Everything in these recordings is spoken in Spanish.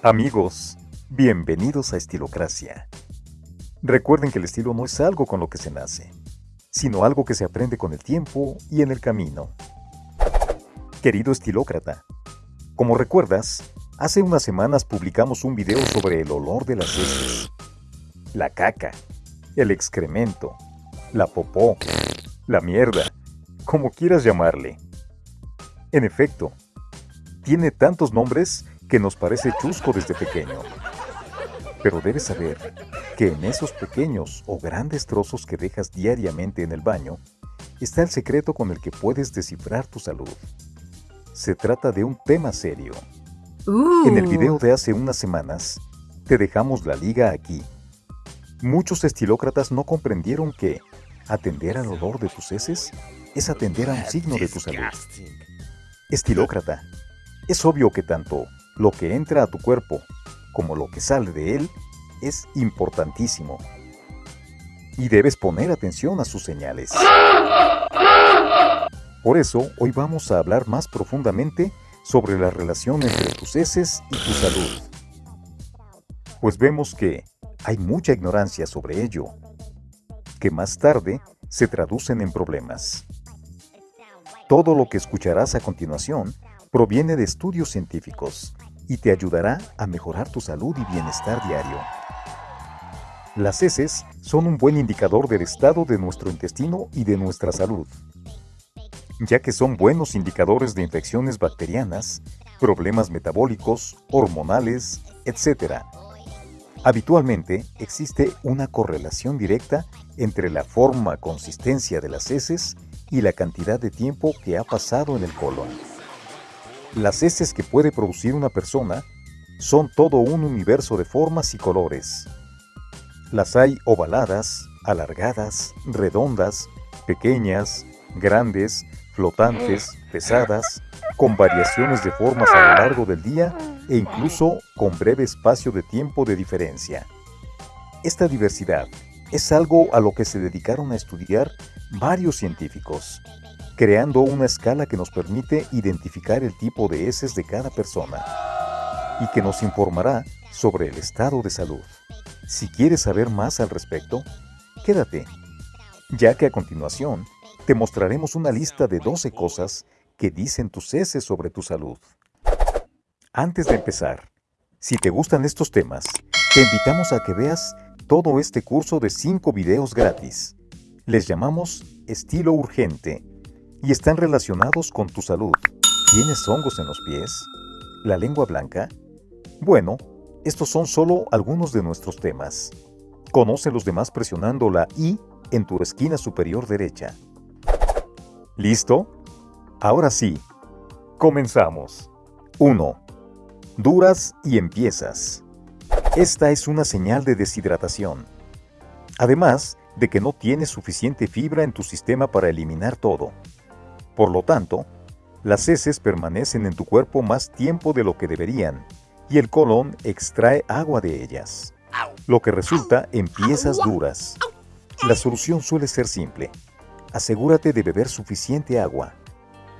Amigos, bienvenidos a Estilocracia. Recuerden que el estilo no es algo con lo que se nace, sino algo que se aprende con el tiempo y en el camino. Querido estilócrata, como recuerdas, hace unas semanas publicamos un video sobre el olor de las heces, la caca, el excremento, la popó, la mierda, como quieras llamarle. En efecto, tiene tantos nombres que nos parece chusco desde pequeño. Pero debes saber que en esos pequeños o grandes trozos que dejas diariamente en el baño está el secreto con el que puedes descifrar tu salud. Se trata de un tema serio. En el video de hace unas semanas, te dejamos la liga aquí. Muchos estilócratas no comprendieron que atender al olor de tus heces es atender a un signo de tu salud. Estilócrata, es obvio que tanto lo que entra a tu cuerpo como lo que sale de él es importantísimo. Y debes poner atención a sus señales. Por eso, hoy vamos a hablar más profundamente sobre la relación entre tus heces y tu salud. Pues vemos que hay mucha ignorancia sobre ello, que más tarde se traducen en problemas. Todo lo que escucharás a continuación proviene de estudios científicos y te ayudará a mejorar tu salud y bienestar diario. Las heces son un buen indicador del estado de nuestro intestino y de nuestra salud, ya que son buenos indicadores de infecciones bacterianas, problemas metabólicos, hormonales, etc. Habitualmente existe una correlación directa entre la forma consistencia de las heces y la cantidad de tiempo que ha pasado en el colon. Las heces que puede producir una persona son todo un universo de formas y colores. Las hay ovaladas, alargadas, redondas, pequeñas, grandes, flotantes, pesadas, con variaciones de formas a lo largo del día e incluso con breve espacio de tiempo de diferencia. Esta diversidad es algo a lo que se dedicaron a estudiar varios científicos, creando una escala que nos permite identificar el tipo de heces de cada persona y que nos informará sobre el estado de salud. Si quieres saber más al respecto, quédate, ya que a continuación te mostraremos una lista de 12 cosas que dicen tus heces sobre tu salud. Antes de empezar, si te gustan estos temas, te invitamos a que veas todo este curso de 5 videos gratis. Les llamamos Estilo Urgente y están relacionados con tu salud. ¿Tienes hongos en los pies? ¿La lengua blanca? Bueno, estos son solo algunos de nuestros temas. Conoce los demás presionando la I en tu esquina superior derecha. ¿Listo? Ahora sí, comenzamos. 1. Duras y empiezas. Esta es una señal de deshidratación. Además de que no tienes suficiente fibra en tu sistema para eliminar todo. Por lo tanto, las heces permanecen en tu cuerpo más tiempo de lo que deberían y el colon extrae agua de ellas, lo que resulta en piezas duras. La solución suele ser simple. Asegúrate de beber suficiente agua,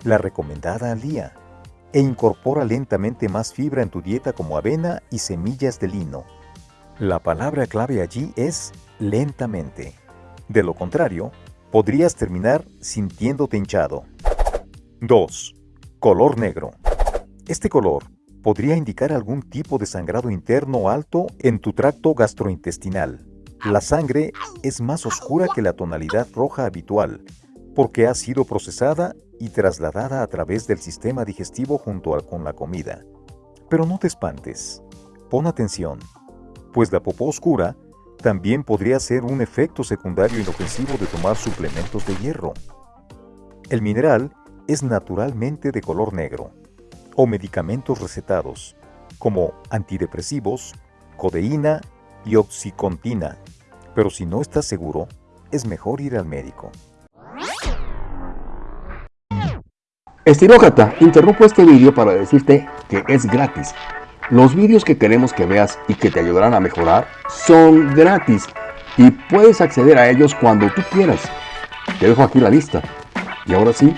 la recomendada al día, e incorpora lentamente más fibra en tu dieta como avena y semillas de lino. La palabra clave allí es lentamente. De lo contrario, podrías terminar sintiéndote hinchado. 2. Color negro. Este color podría indicar algún tipo de sangrado interno alto en tu tracto gastrointestinal. La sangre es más oscura que la tonalidad roja habitual, porque ha sido procesada y trasladada a través del sistema digestivo junto con la comida. Pero no te espantes, pon atención, pues la popó oscura también podría ser un efecto secundario inofensivo de tomar suplementos de hierro. El mineral es naturalmente de color negro, o medicamentos recetados, como antidepresivos, codeína y oxicontina, pero si no estás seguro, es mejor ir al médico. Estilócrata, interrumpo este vídeo para decirte que es gratis. Los vídeos que queremos que veas y que te ayudarán a mejorar son gratis y puedes acceder a ellos cuando tú quieras. Te dejo aquí la lista. Y ahora sí,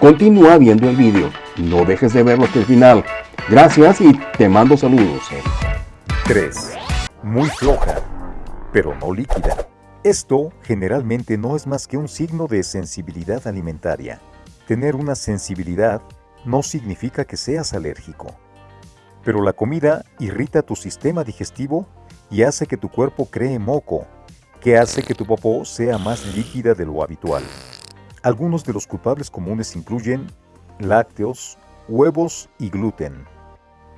Continúa viendo el vídeo, no dejes de verlo hasta el final. Gracias y te mando saludos. 3. Muy floja, pero no líquida. Esto generalmente no es más que un signo de sensibilidad alimentaria. Tener una sensibilidad no significa que seas alérgico. Pero la comida irrita tu sistema digestivo y hace que tu cuerpo cree moco, que hace que tu popó sea más líquida de lo habitual. Algunos de los culpables comunes incluyen lácteos, huevos y gluten.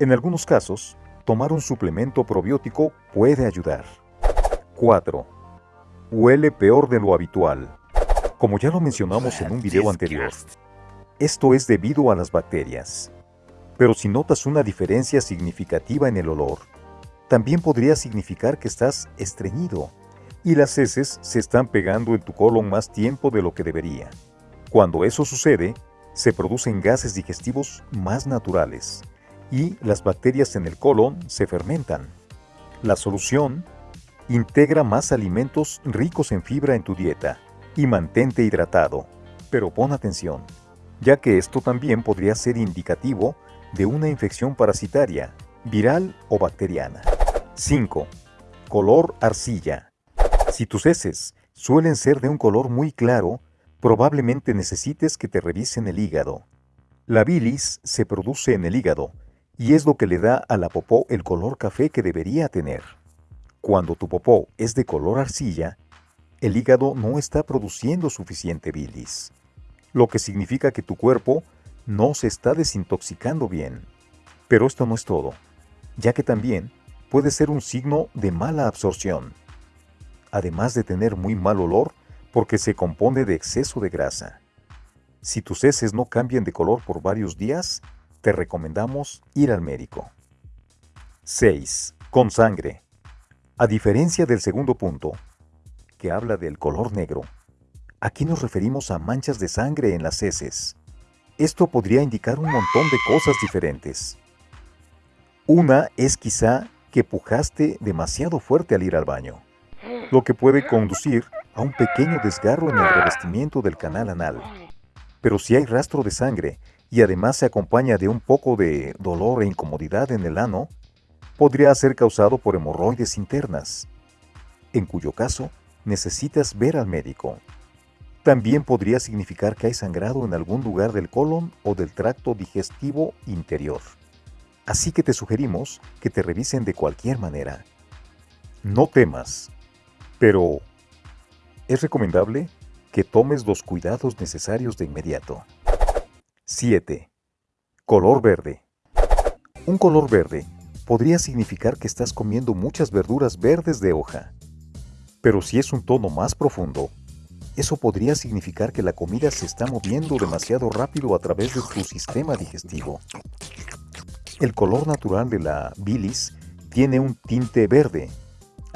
En algunos casos, tomar un suplemento probiótico puede ayudar. 4. Huele peor de lo habitual. Como ya lo mencionamos en un video anterior, esto es debido a las bacterias. Pero si notas una diferencia significativa en el olor, también podría significar que estás estreñido y las heces se están pegando en tu colon más tiempo de lo que debería. Cuando eso sucede, se producen gases digestivos más naturales y las bacterias en el colon se fermentan. La solución, integra más alimentos ricos en fibra en tu dieta y mantente hidratado, pero pon atención, ya que esto también podría ser indicativo de una infección parasitaria, viral o bacteriana. 5. Color arcilla. Si tus heces suelen ser de un color muy claro, probablemente necesites que te revisen el hígado. La bilis se produce en el hígado y es lo que le da a la popó el color café que debería tener. Cuando tu popó es de color arcilla, el hígado no está produciendo suficiente bilis, lo que significa que tu cuerpo no se está desintoxicando bien. Pero esto no es todo, ya que también puede ser un signo de mala absorción además de tener muy mal olor porque se compone de exceso de grasa. Si tus heces no cambian de color por varios días, te recomendamos ir al médico. 6. Con sangre. A diferencia del segundo punto, que habla del color negro, aquí nos referimos a manchas de sangre en las heces. Esto podría indicar un montón de cosas diferentes. Una es quizá que pujaste demasiado fuerte al ir al baño lo que puede conducir a un pequeño desgarro en el revestimiento del canal anal. Pero si hay rastro de sangre y además se acompaña de un poco de dolor e incomodidad en el ano, podría ser causado por hemorroides internas, en cuyo caso necesitas ver al médico. También podría significar que hay sangrado en algún lugar del colon o del tracto digestivo interior. Así que te sugerimos que te revisen de cualquier manera. No temas, pero es recomendable que tomes los cuidados necesarios de inmediato. 7. Color verde. Un color verde podría significar que estás comiendo muchas verduras verdes de hoja. Pero si es un tono más profundo, eso podría significar que la comida se está moviendo demasiado rápido a través de tu sistema digestivo. El color natural de la bilis tiene un tinte verde,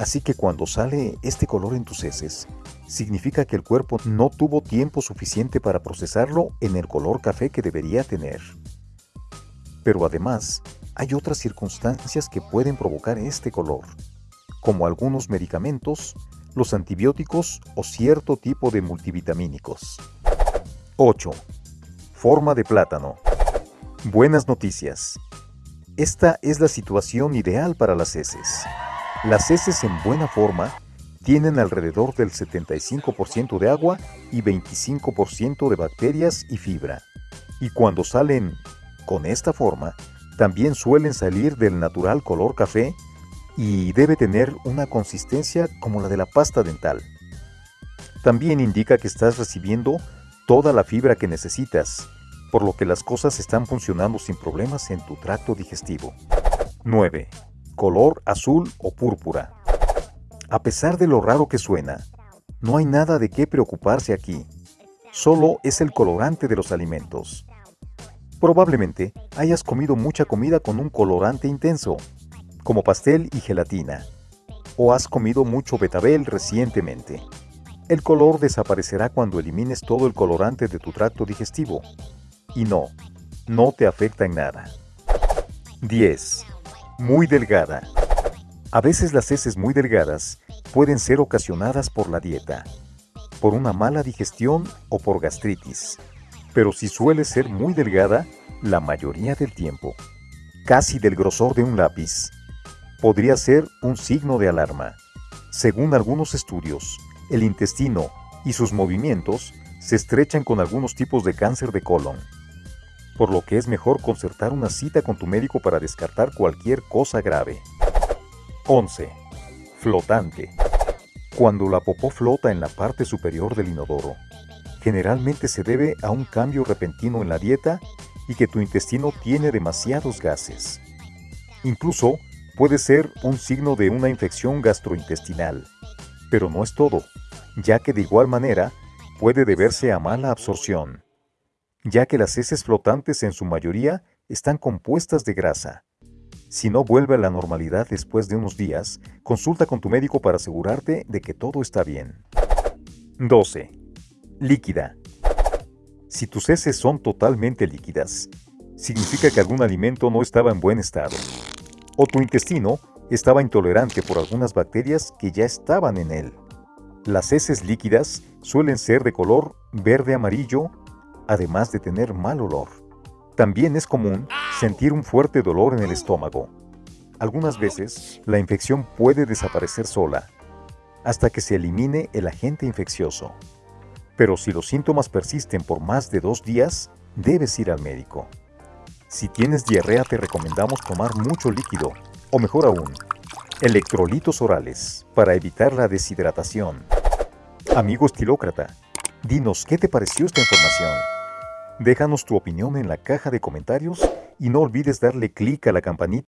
Así que cuando sale este color en tus heces, significa que el cuerpo no tuvo tiempo suficiente para procesarlo en el color café que debería tener. Pero además, hay otras circunstancias que pueden provocar este color, como algunos medicamentos, los antibióticos o cierto tipo de multivitamínicos. 8. Forma de plátano. Buenas noticias. Esta es la situación ideal para las heces. Las heces en buena forma tienen alrededor del 75% de agua y 25% de bacterias y fibra. Y cuando salen con esta forma, también suelen salir del natural color café y debe tener una consistencia como la de la pasta dental. También indica que estás recibiendo toda la fibra que necesitas, por lo que las cosas están funcionando sin problemas en tu tracto digestivo. 9 color azul o púrpura. A pesar de lo raro que suena, no hay nada de qué preocuparse aquí. Solo es el colorante de los alimentos. Probablemente hayas comido mucha comida con un colorante intenso, como pastel y gelatina, o has comido mucho betabel recientemente. El color desaparecerá cuando elimines todo el colorante de tu tracto digestivo. Y no, no te afecta en nada. 10 muy delgada. A veces las heces muy delgadas pueden ser ocasionadas por la dieta, por una mala digestión o por gastritis. pero si suele ser muy delgada la mayoría del tiempo, casi del grosor de un lápiz, podría ser un signo de alarma. Según algunos estudios, el intestino y sus movimientos se estrechan con algunos tipos de cáncer de colon, por lo que es mejor concertar una cita con tu médico para descartar cualquier cosa grave. 11. Flotante. Cuando la popó flota en la parte superior del inodoro, generalmente se debe a un cambio repentino en la dieta y que tu intestino tiene demasiados gases. Incluso puede ser un signo de una infección gastrointestinal, pero no es todo, ya que de igual manera puede deberse a mala absorción, ya que las heces flotantes en su mayoría están compuestas de grasa. Si no vuelve a la normalidad después de unos días, consulta con tu médico para asegurarte de que todo está bien. 12 líquida. Si tus heces son totalmente líquidas, significa que algún alimento no estaba en buen estado, o tu intestino estaba intolerante por algunas bacterias que ya estaban en él. Las heces líquidas suelen ser de color verde-amarillo, además de tener mal olor. También es común sentir un fuerte dolor en el estómago. Algunas veces, la infección puede desaparecer sola, hasta que se elimine el agente infeccioso. Pero si los síntomas persisten por más de dos días, debes ir al médico. Si tienes diarrea te recomendamos tomar mucho líquido, o mejor aún, electrolitos orales para evitar la deshidratación. Amigo estilócrata, dinos qué te pareció esta información. Déjanos tu opinión en la caja de comentarios y no olvides darle clic a la campanita